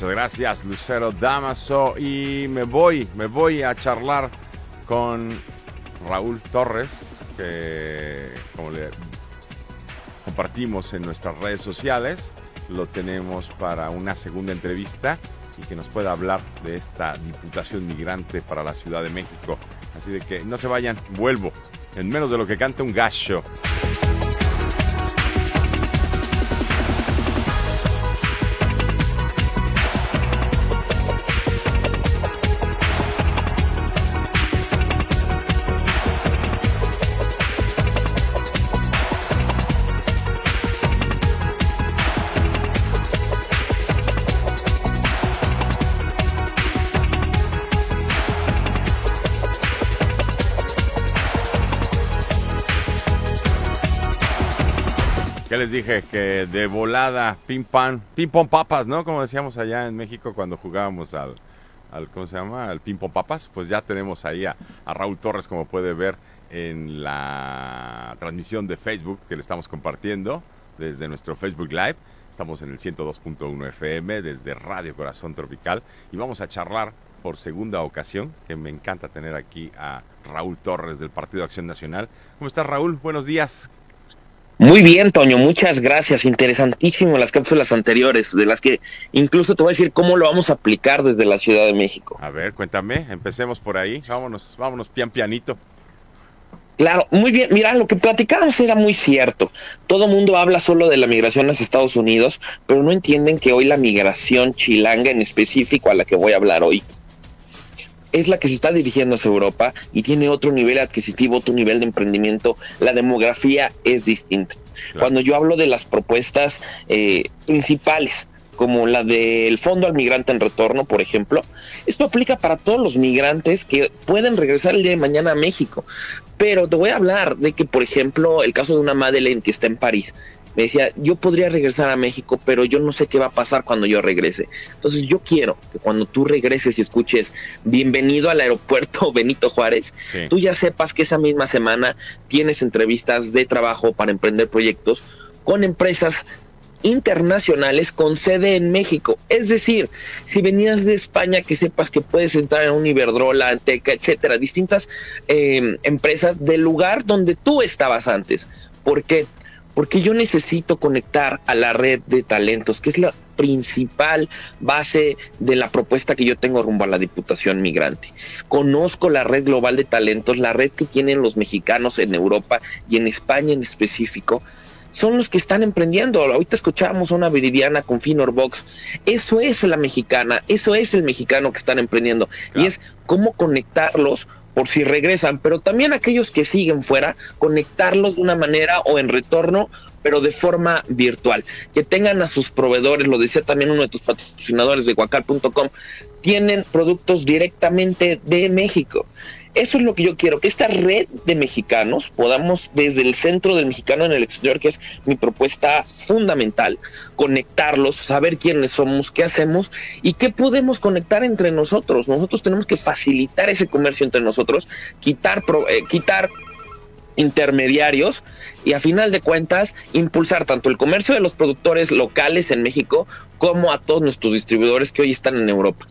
Muchas gracias, Lucero Damaso. Y me voy, me voy a charlar con Raúl Torres, que como le compartimos en nuestras redes sociales, lo tenemos para una segunda entrevista y que nos pueda hablar de esta Diputación Migrante para la Ciudad de México. Así de que no se vayan, vuelvo en menos de lo que canta un gallo. Les dije que de volada, ping pong, ping pong papas, ¿no? Como decíamos allá en México cuando jugábamos al, al ¿cómo se llama? Al ping pong papas. Pues ya tenemos ahí a, Raúl Torres, como puede ver en la transmisión de Facebook que le estamos compartiendo desde nuestro Facebook Live. Estamos en el 102.1 FM desde Radio Corazón Tropical y vamos a charlar por segunda ocasión, que me encanta tener aquí a Raúl Torres del Partido Acción Nacional. ¿Cómo estás, Raúl? Buenos días. Muy bien, Toño, muchas gracias. Interesantísimo las cápsulas anteriores, de las que incluso te voy a decir cómo lo vamos a aplicar desde la Ciudad de México. A ver, cuéntame, empecemos por ahí, vámonos, vámonos pian pianito. Claro, muy bien. Mira, lo que platicábamos era muy cierto. Todo mundo habla solo de la migración a Estados Unidos, pero no entienden que hoy la migración chilanga en específico a la que voy a hablar hoy es la que se está dirigiendo hacia Europa y tiene otro nivel adquisitivo, otro nivel de emprendimiento. La demografía es distinta. Cuando yo hablo de las propuestas eh, principales, como la del Fondo al Migrante en Retorno, por ejemplo, esto aplica para todos los migrantes que pueden regresar el día de mañana a México. Pero te voy a hablar de que, por ejemplo, el caso de una Madeleine que está en París, me decía, yo podría regresar a México, pero yo no sé qué va a pasar cuando yo regrese. Entonces yo quiero que cuando tú regreses y escuches bienvenido al aeropuerto Benito Juárez, tú ya sepas que esa misma semana tienes entrevistas de trabajo para emprender proyectos con empresas internacionales con sede en México. Es decir, si venías de España, que sepas que puedes entrar en un Iberdrola, Anteca, etcétera, distintas eh, empresas del lugar donde tú estabas antes. ¿Por qué? Porque yo necesito conectar a la red de talentos, que es la principal base de la propuesta que yo tengo rumbo a la Diputación Migrante. Conozco la red global de talentos, la red que tienen los mexicanos en Europa y en España en específico, son los que están emprendiendo. Ahorita escuchábamos una Viridiana con Finorbox. Eso es la mexicana, eso es el mexicano que están emprendiendo. Y es cómo conectarlos por si regresan, pero también aquellos que siguen fuera, conectarlos de una manera o en retorno, pero de forma virtual. Que tengan a sus proveedores, lo decía también uno de tus patrocinadores de guacal.com, tienen productos directamente de México. Eso es lo que yo quiero, que esta red de mexicanos podamos desde el centro del mexicano en el exterior, que es mi propuesta fundamental, conectarlos, saber quiénes somos, qué hacemos y qué podemos conectar entre nosotros. Nosotros tenemos que facilitar ese comercio entre nosotros, quitar, eh, quitar intermediarios y a final de cuentas impulsar tanto el comercio de los productores locales en México como a todos nuestros distribuidores que hoy están en Europa.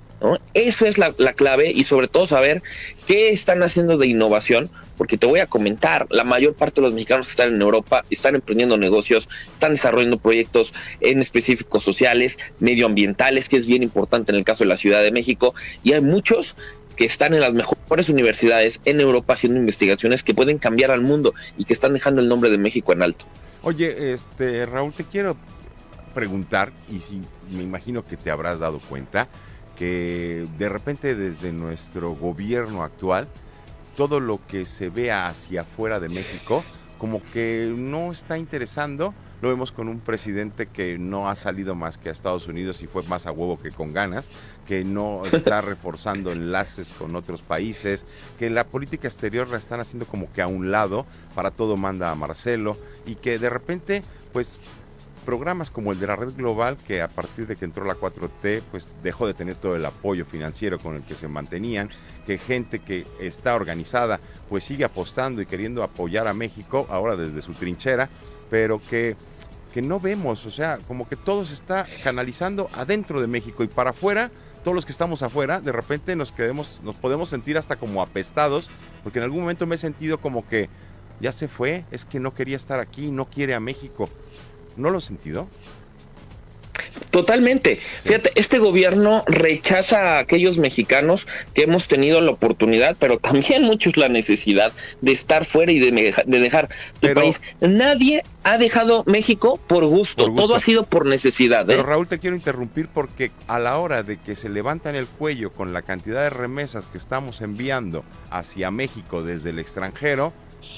Eso es la, clave y sobre todo saber qué están haciendo de innovación, porque te voy a comentar, la mayor parte de los mexicanos que están en Europa están emprendiendo negocios, están desarrollando proyectos en específicos sociales, medioambientales, que es bien importante en el caso de la Ciudad de México, y hay muchos que están en las mejores universidades en Europa haciendo investigaciones que pueden cambiar al mundo y que están dejando el nombre de México en alto. Oye, este Raúl, te quiero preguntar, y si me imagino que te habrás dado cuenta, que de repente desde nuestro gobierno actual, todo lo que se vea hacia afuera de México, como que no está interesando. Lo vemos con un presidente que no ha salido más que a Estados Unidos y fue más a huevo que con ganas, que no está reforzando enlaces con otros países, que la política exterior la están haciendo como que a un lado, para todo manda a Marcelo, y que de repente, pues programas como el de la red global, que a partir de que entró la 4T, pues dejó de tener todo el apoyo financiero con el que se mantenían, que gente que está organizada, pues sigue apostando y queriendo apoyar a México, ahora desde su trinchera, pero que que no vemos, o sea, como que todo se está canalizando adentro de México y para afuera, todos los que estamos afuera, de repente nos quedemos, nos podemos sentir hasta como apestados, porque en algún momento me he sentido como que ya se fue, es que no quería estar aquí, no quiere a México. ¿No lo he sentido? Totalmente. Fíjate, este gobierno rechaza a aquellos mexicanos que hemos tenido la oportunidad, pero también muchos la necesidad de estar fuera y de, dejar el país. Nadie ha dejado México por gusto. todo ha sido por necesidad. Pero ¿eh? Raúl, te quiero interrumpir porque a la hora de que se levantan el cuello con la cantidad de remesas que estamos enviando hacia México desde el extranjero,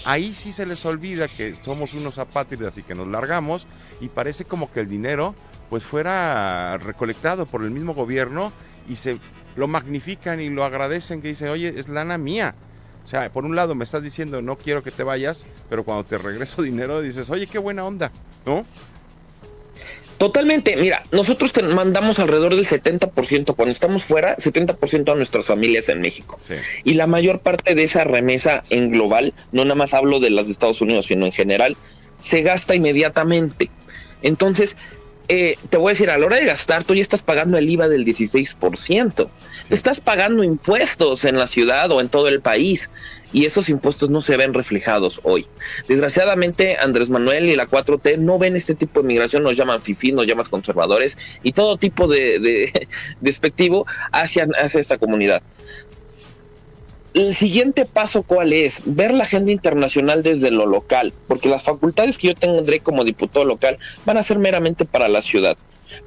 ahí sí se les olvida que somos unos apátridas y que nos largamos y parece como que el dinero pues fuera recolectado por el mismo gobierno y se lo magnifican y lo agradecen que dicen, oye, es lana mía. O sea, por un lado me estás diciendo, no quiero que te vayas, pero cuando te regreso dinero dices, oye, qué buena onda, ¿no? Totalmente, mira, nosotros te mandamos alrededor del 70%, cuando estamos fuera, 70% a nuestras familias en México. Y la mayor parte de esa remesa en global, no nada más hablo de las de Estados Unidos, sino en general, se gasta inmediatamente. Entonces, eh, te voy a decir, a la hora de gastar, tú ya estás pagando el IVA del 16%. Estás pagando impuestos en la ciudad o en todo el país y esos impuestos no se ven reflejados hoy. Desgraciadamente, Andrés Manuel y la 4T no ven este tipo de migración, nos llaman FIFI, nos llaman conservadores y todo tipo de, despectivo hacia, hacia esta comunidad el siguiente paso, ¿cuál es? Ver la agenda internacional desde lo local, porque las facultades que yo tendré como diputado local van a ser meramente para la ciudad.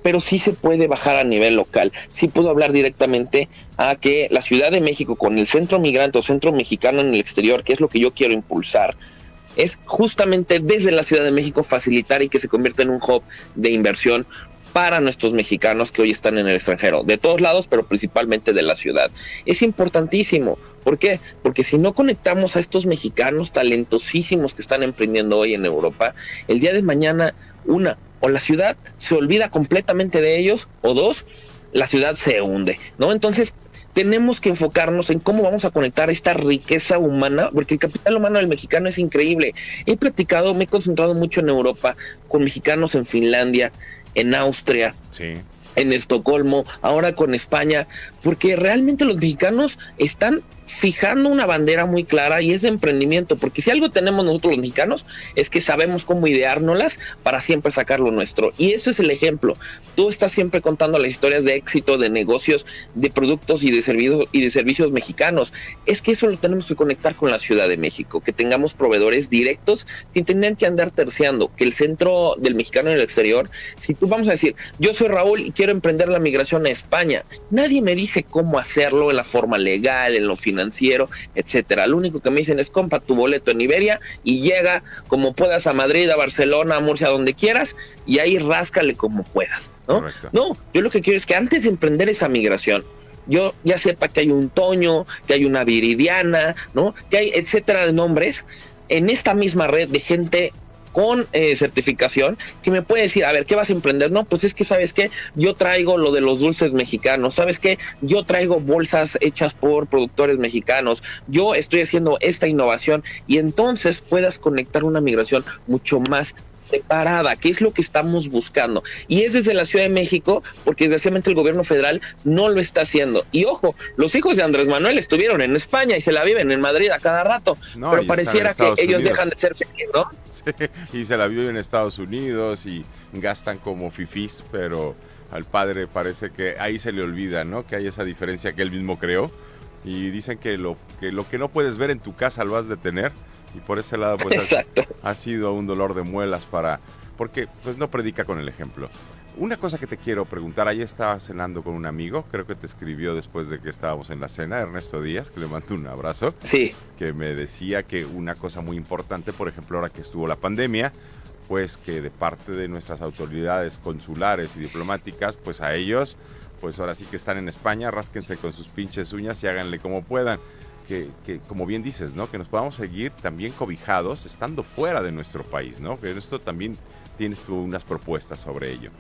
Pero sí se puede bajar a nivel local. Sí puedo hablar directamente a que la Ciudad de México, con el centro migrante o centro mexicano en el exterior, que es lo que yo quiero impulsar, es justamente desde la Ciudad de México facilitar y que se convierta en un hub de inversión para nuestros mexicanos que hoy están en el extranjero, de todos lados, pero principalmente de la ciudad. Es importantísimo. ¿Por qué? Porque si no conectamos a estos mexicanos talentosísimos que están emprendiendo hoy en Europa, el día de mañana, una, o la ciudad se olvida completamente de ellos, o dos, la ciudad se hunde, ¿no? Entonces, tenemos que enfocarnos en cómo vamos a conectar esta riqueza humana, porque el capital humano del mexicano es increíble. He platicado, me he concentrado mucho en Europa, con mexicanos en Finlandia, en Austria, en Estocolmo, ahora con España, porque realmente los mexicanos están fijando una bandera muy clara y es de emprendimiento, porque si algo tenemos nosotros los mexicanos es que sabemos cómo ideárnoslas para siempre sacar lo nuestro. Y eso es el ejemplo. Tú estás siempre contando las historias de éxito, de negocios, de productos y de servicios y de servicios mexicanos. Es que eso lo tenemos que conectar con la Ciudad de México, que tengamos proveedores directos sin tener que andar terciando, que el centro del mexicano en el exterior, si tú vamos a decir, yo soy Raúl y quiero emprender la migración a España, nadie me dice cómo hacerlo en la forma legal, en lo financiero financiero, etcétera. Lo único que me dicen es compra tu boleto en Iberia y llega como puedas a Madrid, a Barcelona, a Murcia, donde quieras, y ahí ráscale como puedas, ¿no? No, yo lo que quiero es que antes de emprender esa migración, yo ya sepa que hay un Toño, que hay una Viridiana, ¿no? Que hay etcétera de nombres en esta misma red de gente con eh, certificación que me puede decir, a ver, ¿qué vas a emprender? No, pues es que, ¿sabes qué? Yo traigo lo de los dulces mexicanos, ¿sabes qué? Yo traigo bolsas hechas por productores mexicanos, yo estoy haciendo esta innovación y entonces puedas conectar una migración mucho más separada, que es lo que estamos buscando. Y es desde la Ciudad de México, porque desgraciadamente el gobierno federal no lo está haciendo. Y ojo, los hijos de Andrés Manuel estuvieron en España y se la viven en Madrid a cada rato, pero pareciera que ellos dejan de ser felices, ¿no? Sí, y se la viven en Estados Unidos y gastan como fifís, pero al padre parece que ahí se le olvida, ¿no? Que hay esa diferencia que él mismo creó. Y dicen que lo que, lo que no puedes ver en tu casa lo has de tener y por ese lado pues ha, sido un dolor de muelas para porque pues no predica con el ejemplo. Una cosa que te quiero preguntar, ahí estaba cenando con un amigo, creo que te escribió después de que estábamos en la cena, Ernesto Díaz, que le mando un abrazo. Sí. Que me decía que una cosa muy importante, por ejemplo, ahora que estuvo la pandemia, pues que de parte de nuestras autoridades consulares y diplomáticas, pues a ellos, pues ahora sí que están en España, rásquense con sus pinches uñas y háganle como puedan que, como bien dices, ¿no? Que nos podamos seguir también cobijados estando fuera de nuestro país, ¿no? Que esto también tienes tú unas propuestas sobre ello.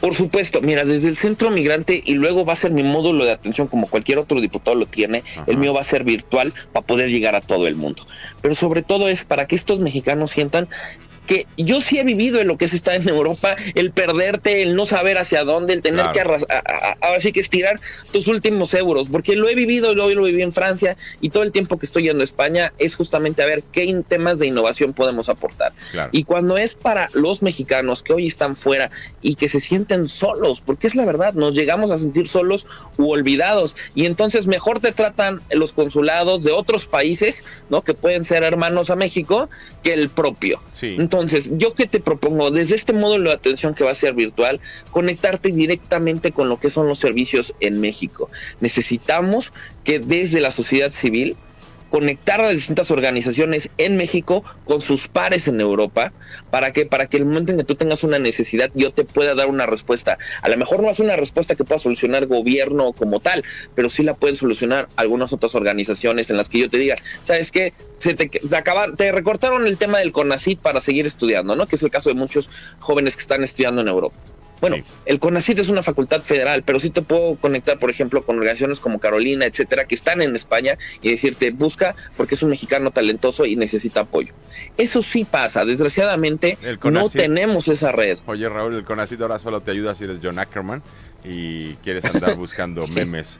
Por supuesto, mira, desde el centro migrante y luego va a ser mi módulo de atención como cualquier otro diputado lo tiene, el mío va a ser virtual para poder llegar a todo el mundo. Pero sobre todo es para que estos mexicanos sientan que yo sí he vivido en lo que es estar en Europa, el perderte, el no saber hacia dónde, el tener que ahora sí que estirar tus últimos euros, porque lo he vivido, lo, lo viví en Francia y todo el tiempo que estoy yendo a España es justamente a ver qué temas de innovación podemos aportar. Y cuando es para los mexicanos que hoy están fuera y que se sienten solos, porque es la verdad, nos llegamos a sentir solos u olvidados y entonces mejor te tratan los consulados de otros países, ¿no? Que pueden ser hermanos a México que el propio. Entonces, yo que te propongo desde este módulo de atención que va a ser virtual, conectarte directamente con lo que son los servicios en México. Necesitamos que desde la sociedad civil conectar a distintas organizaciones en México con sus pares en Europa. ¿Para que Para que el momento en que tú tengas una necesidad, yo te pueda dar una respuesta. A lo mejor no es una respuesta que pueda solucionar gobierno como tal, pero sí la pueden solucionar algunas otras organizaciones en las que yo te diga, ¿sabes qué? Se te, te, te recortaron el tema del CONACIT para seguir estudiando, ¿no? Que es el caso de muchos jóvenes que están estudiando en Europa. Bueno, el CONACIT es una facultad federal, pero sí te puedo conectar, por ejemplo, con organizaciones como Carolina, etcétera, que están en España y decirte, busca porque es un mexicano talentoso y necesita apoyo. Eso sí pasa. Desgraciadamente, no tenemos esa red. Oye, Raúl, el CONACIT ahora solo te ayuda si eres John Ackerman y quieres andar buscando memes.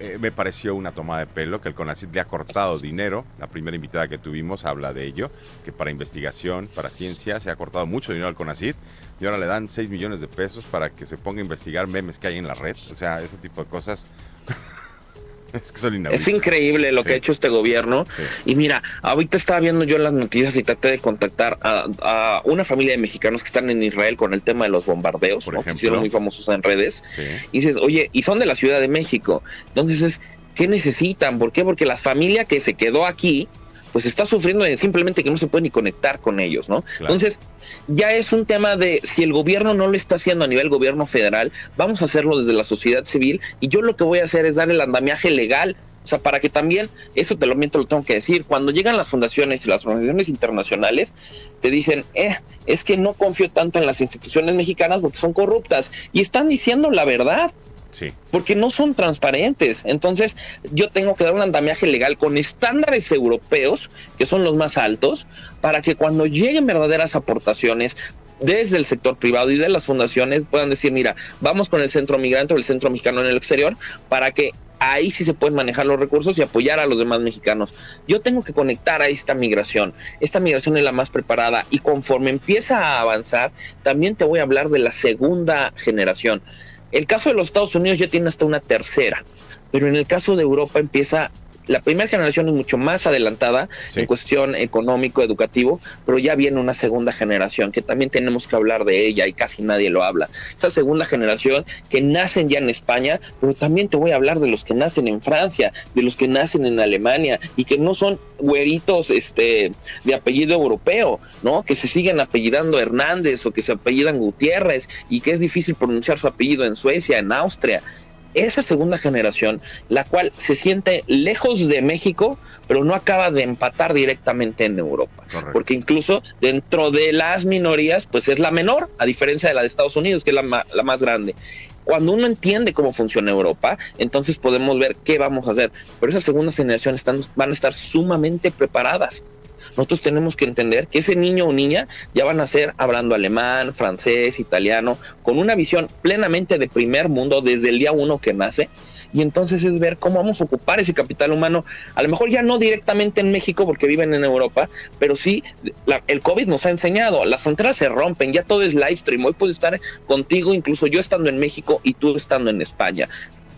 Eh, me pareció una toma de pelo que el CONACIT le ha cortado dinero. La primera invitada que tuvimos habla de ello, que para investigación, para ciencia, se ha cortado mucho dinero al CONACIT y ahora le dan 6 millones de pesos para que se ponga a investigar memes que hay en la red. O sea, ese tipo de cosas. es que son Es increíble lo que ha hecho este gobierno. Y mira, ahorita estaba viendo yo las noticias y traté de contactar a, una familia de mexicanos que están en Israel con el tema de los bombardeos, Por ¿no? que hicieron muy famosos en redes. Y dices, oye, y son de la Ciudad de México. Entonces es, ¿qué necesitan? ¿Por qué? Porque la familia que se quedó aquí, pues está sufriendo de simplemente que no se puede ni conectar con ellos, ¿no? Entonces, ya es un tema de si el gobierno no lo está haciendo a nivel gobierno federal, vamos a hacerlo desde la sociedad civil y yo lo que voy a hacer es dar el andamiaje legal o sea, para que también, eso te lo miento, lo tengo que decir, cuando llegan las fundaciones y las organizaciones internacionales, te dicen, eh, es que no confío tanto en las instituciones mexicanas porque son corruptas. Y están diciendo la verdad. Porque no son transparentes. Entonces, yo tengo que dar un andamiaje legal con estándares europeos, que son los más altos, para que cuando lleguen verdaderas aportaciones desde el sector privado y de las fundaciones puedan decir, mira, vamos con el centro migrante o el centro mexicano en el exterior para que ahí sí se pueden manejar los recursos y apoyar a los demás mexicanos. Yo tengo que conectar a esta migración. Esta migración es la más preparada y conforme empieza a avanzar, también te voy a hablar de la segunda generación. El caso de los Estados Unidos ya tiene hasta una tercera, pero en el caso de Europa empieza la primera generación es mucho más adelantada en cuestión económico, educativo, pero ya viene una segunda generación que también tenemos que hablar de ella y casi nadie lo habla. Esa segunda generación que nacen ya en España, pero también te voy a hablar de los que nacen en Francia, de los que nacen en Alemania y que no son güeritos este, de apellido europeo, ¿no? Que se siguen apellidando Hernández o que se apellidan Gutiérrez y que es difícil pronunciar su apellido en Suecia, en Austria esa segunda generación, la cual se siente lejos de México, pero no acaba de empatar directamente en Europa. Porque incluso dentro de las minorías, pues es la menor, a diferencia de la de Estados Unidos, que es la, la más grande. Cuando uno entiende cómo funciona Europa, entonces podemos ver qué vamos a hacer. Pero esas segundas generaciones están, van a estar sumamente preparadas nosotros tenemos que entender que ese niño o niña ya van a ser hablando alemán, francés, italiano, con una visión plenamente de primer mundo desde el día uno que nace. Y entonces es ver cómo vamos a ocupar ese capital humano, a lo mejor ya no directamente en México porque viven en Europa, pero sí, el COVID nos ha enseñado, las fronteras se rompen, ya todo es live stream, hoy puedo estar contigo, incluso yo estando en México y tú estando en España.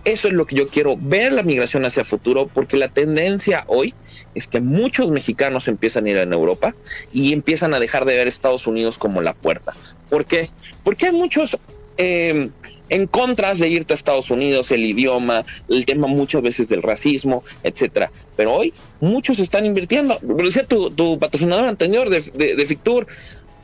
Eso es lo que yo quiero, ver la migración hacia el futuro, porque la tendencia hoy es que muchos mexicanos empiezan a ir en Europa y empiezan a dejar de ver Estados Unidos como la puerta. ¿Por qué? Porque hay muchos em, en contras de irte a Estados Unidos, el idioma, el tema muchas veces del racismo, etcétera. Pero hoy muchos están invirtiendo. Lo decía tu, patrocinador anterior de, de Fictur,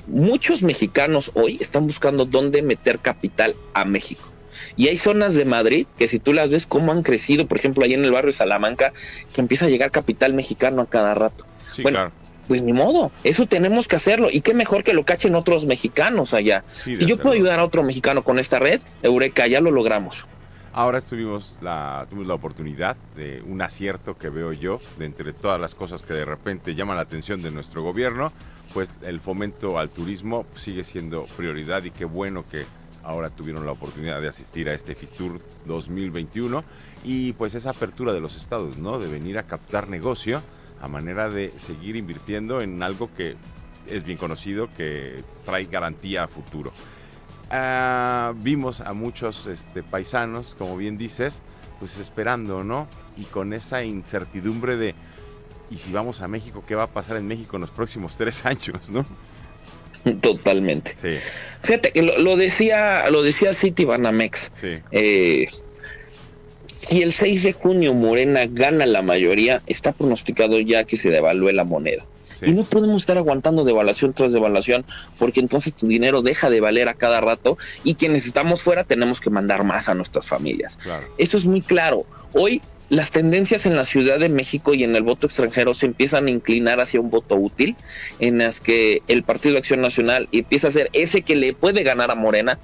muchos mexicanos hoy están buscando dónde meter capital a México. Y hay zonas de Madrid que si tú las ves cómo han crecido, por ejemplo, ahí en el barrio de Salamanca, que empieza a llegar capital mexicano a cada rato. bueno, pues ni modo, eso tenemos que hacerlo. Y qué mejor que lo cachen otros mexicanos allá. si yo puedo ayudar a otro mexicano con esta red, Eureka, ya lo logramos. Ahora tuvimos la, tuvimos la oportunidad de un acierto que veo yo, de entre todas las cosas que de repente llaman la atención de nuestro gobierno, pues el fomento al turismo sigue siendo prioridad y qué bueno que ahora tuvieron la oportunidad de asistir a este FITUR 2021 y pues esa apertura de los estados, ¿no? De venir a captar negocio a manera de seguir invirtiendo en algo que es bien conocido, que trae garantía a futuro. Ah, vimos a muchos este, paisanos, como bien dices, pues esperando, ¿no? Y con esa incertidumbre de, ¿y si vamos a México, qué va a pasar en México en los próximos tres años, ¿no? Totalmente. Fíjate que lo, decía, lo decía City Banamex. Sí. Eh, si el 6 de junio Morena gana la mayoría, está pronosticado ya que se devalúe la moneda. Y no podemos estar aguantando devaluación tras devaluación, porque entonces tu dinero deja de valer a cada rato y quienes estamos fuera tenemos que mandar más a nuestras familias. Eso es muy claro. Hoy las tendencias en la Ciudad de México y en el voto extranjero se empiezan a inclinar hacia un voto útil, en las que el Partido de Acción Nacional empieza a ser ese que le puede ganar a Morena,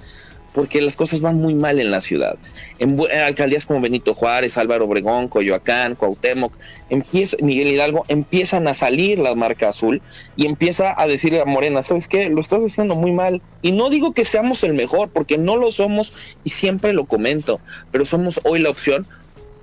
porque las cosas van muy mal en la ciudad. En, alcaldías como Benito Juárez, Álvaro Obregón, Coyoacán, Cuauhtémoc, empieza, Miguel Hidalgo, empiezan a salir la marca azul y empieza a decirle a Morena, ¿sabes qué? Lo estás haciendo muy mal. Y no digo que seamos el mejor, porque no lo somos y siempre lo comento, pero somos hoy la opción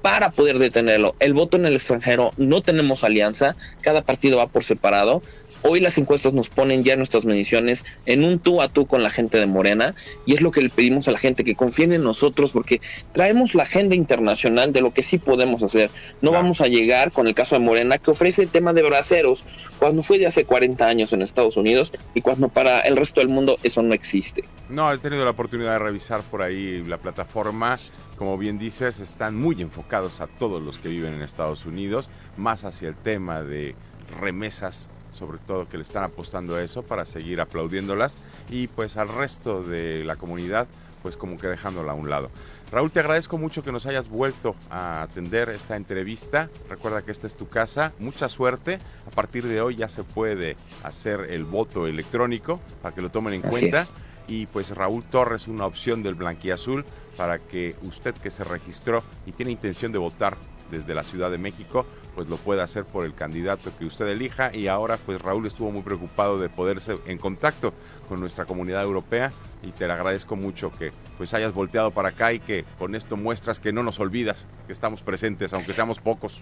para poder detenerlo. El voto en el extranjero no tenemos alianza, cada partido va por separado Hoy las encuestas nos ponen ya nuestras mediciones en un tú a tú con la gente de Morena y es lo que le pedimos a la gente, que confíen en nosotros porque traemos la agenda internacional de lo que sí podemos hacer. No vamos a llegar con el caso de Morena que ofrece el tema de braceros cuando fue de hace 40 años en Estados Unidos y cuando para el resto del mundo eso no existe. No, he tenido la oportunidad de revisar por ahí la plataforma. Como bien dices, están muy enfocados a todos los que viven en Estados Unidos, más hacia el tema de remesas sobre todo que le están apostando a eso para seguir aplaudiéndolas y pues al resto de la comunidad pues como que dejándola a un lado. Raúl, te agradezco mucho que nos hayas vuelto a atender esta entrevista. Recuerda que esta es tu casa. Mucha suerte. A partir de hoy ya se puede hacer el voto electrónico para que lo tomen en cuenta. Y pues Raúl Torres, una opción del Blanquiazul para que usted que se registró y tiene intención de votar desde la Ciudad de México, pues lo puede hacer por el candidato que usted elija y ahora pues Raúl estuvo muy preocupado de poderse en contacto con nuestra comunidad europea y te agradezco mucho que pues hayas volteado para acá y que con esto muestras que no nos olvidas, que estamos presentes aunque seamos pocos.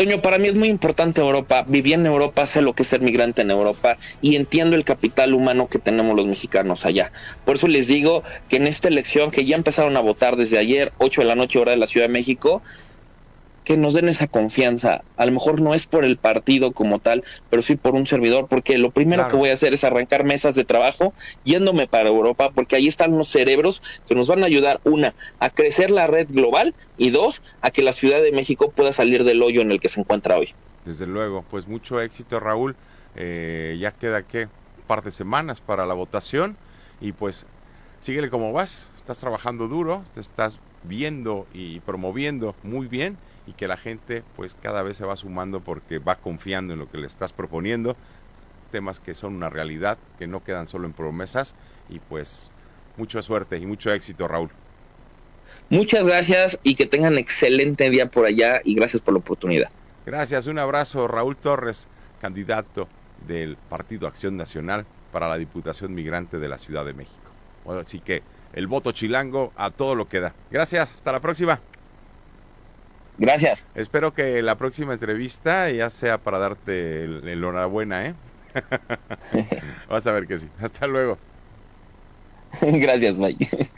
Toño, para mí es muy importante Europa. Viví en Europa, sé lo que es ser migrante en Europa y entiendo el capital humano que tenemos los mexicanos allá. Por eso les digo que en esta elección, que ya empezaron a votar desde ayer, 8 de la noche, hora de la Ciudad de México, que nos den esa confianza. A lo mejor no es por el partido como tal, pero sí por un servidor, porque lo primero que voy a hacer es arrancar mesas de trabajo yéndome para Europa, porque ahí están los cerebros que nos van a ayudar, una, a crecer la red global y dos, a que la Ciudad de México pueda salir del hoyo en el que se encuentra hoy. Desde luego, pues mucho éxito Raúl. Eh, ya queda que un par de semanas para la votación y pues síguele como vas, estás trabajando duro, te estás viendo y promoviendo muy bien y que la gente pues cada vez se va sumando porque va confiando en lo que le estás proponiendo, temas que son una realidad, que no quedan solo en promesas y pues mucha suerte y mucho éxito Raúl. Muchas gracias y que tengan excelente día por allá y gracias por la oportunidad. Gracias, un abrazo Raúl Torres, candidato del Partido Acción Nacional para la Diputación Migrante de la Ciudad de México. Bueno, así que el voto chilango a todo lo que da. Gracias, hasta la próxima. Gracias. Espero que la próxima entrevista ya sea para darte el, enhorabuena, ¿eh? Vas a ver que sí. Hasta luego. Gracias, Mike.